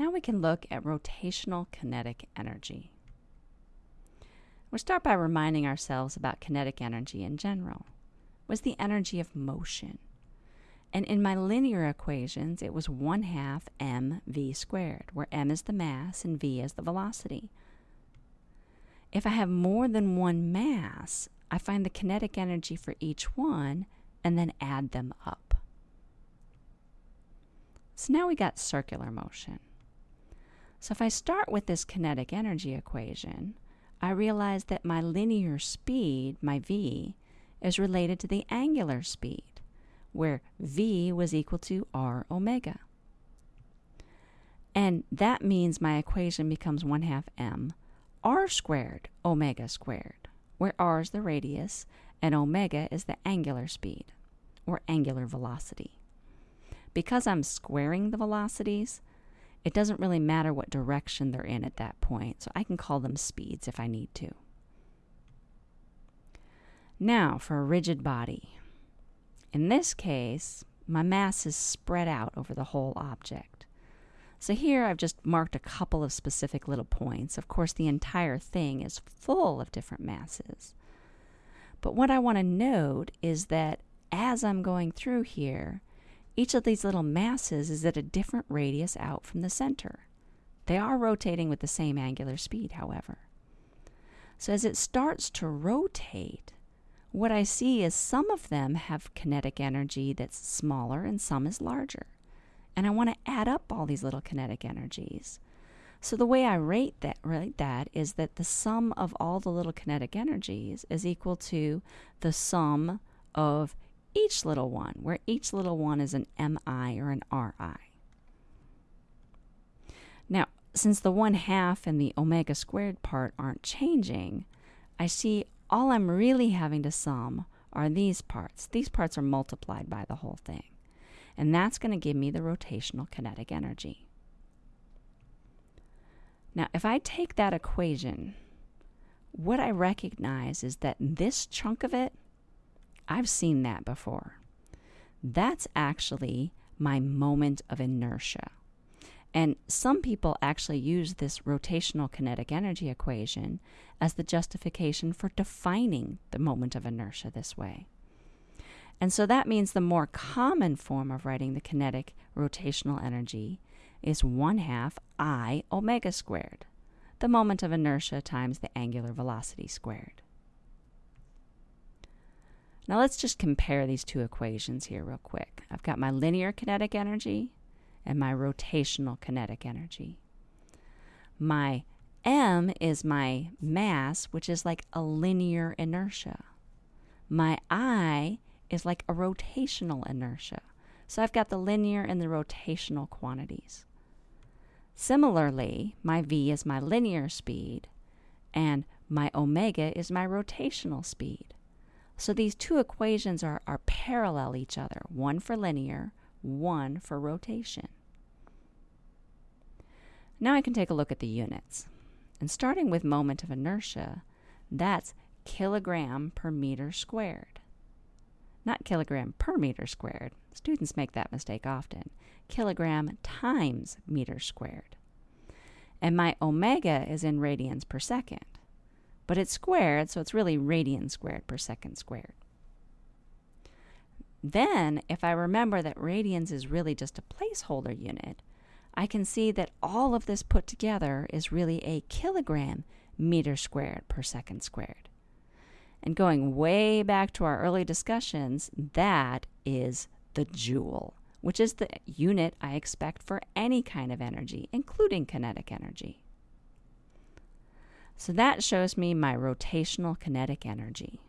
Now we can look at rotational kinetic energy. We'll start by reminding ourselves about kinetic energy in general. It was the energy of motion. And in my linear equations, it was 1 half mv squared, where m is the mass and v is the velocity. If I have more than one mass, I find the kinetic energy for each one and then add them up. So now we got circular motion. So if I start with this kinetic energy equation, I realize that my linear speed, my v, is related to the angular speed, where v was equal to r omega. And that means my equation becomes 1 half m r squared omega squared, where r is the radius and omega is the angular speed, or angular velocity. Because I'm squaring the velocities, it doesn't really matter what direction they're in at that point, so I can call them speeds if I need to. Now, for a rigid body. In this case, my mass is spread out over the whole object. So here I've just marked a couple of specific little points. Of course, the entire thing is full of different masses. But what I want to note is that as I'm going through here, each of these little masses is at a different radius out from the center. They are rotating with the same angular speed, however. So as it starts to rotate, what I see is some of them have kinetic energy that's smaller and some is larger. And I want to add up all these little kinetic energies. So the way I rate that, rate that is that the sum of all the little kinetic energies is equal to the sum of each little one, where each little one is an MI or an RI. Now, since the 1 half and the omega squared part aren't changing, I see all I'm really having to sum are these parts. These parts are multiplied by the whole thing. And that's going to give me the rotational kinetic energy. Now, if I take that equation, what I recognize is that this chunk of it I've seen that before. That's actually my moment of inertia. And some people actually use this rotational kinetic energy equation as the justification for defining the moment of inertia this way. And so that means the more common form of writing the kinetic rotational energy is 1 half I omega squared, the moment of inertia times the angular velocity squared. Now let's just compare these two equations here real quick. I've got my linear kinetic energy and my rotational kinetic energy. My m is my mass, which is like a linear inertia. My i is like a rotational inertia. So I've got the linear and the rotational quantities. Similarly, my v is my linear speed, and my omega is my rotational speed. So these two equations are, are parallel each other, one for linear, one for rotation. Now I can take a look at the units. And starting with moment of inertia, that's kilogram per meter squared. Not kilogram per meter squared. Students make that mistake often. Kilogram times meter squared. And my omega is in radians per second but it's squared, so it's really radians squared per second squared. Then, if I remember that radians is really just a placeholder unit, I can see that all of this put together is really a kilogram meter squared per second squared. And going way back to our early discussions, that is the joule, which is the unit I expect for any kind of energy, including kinetic energy. So that shows me my rotational kinetic energy.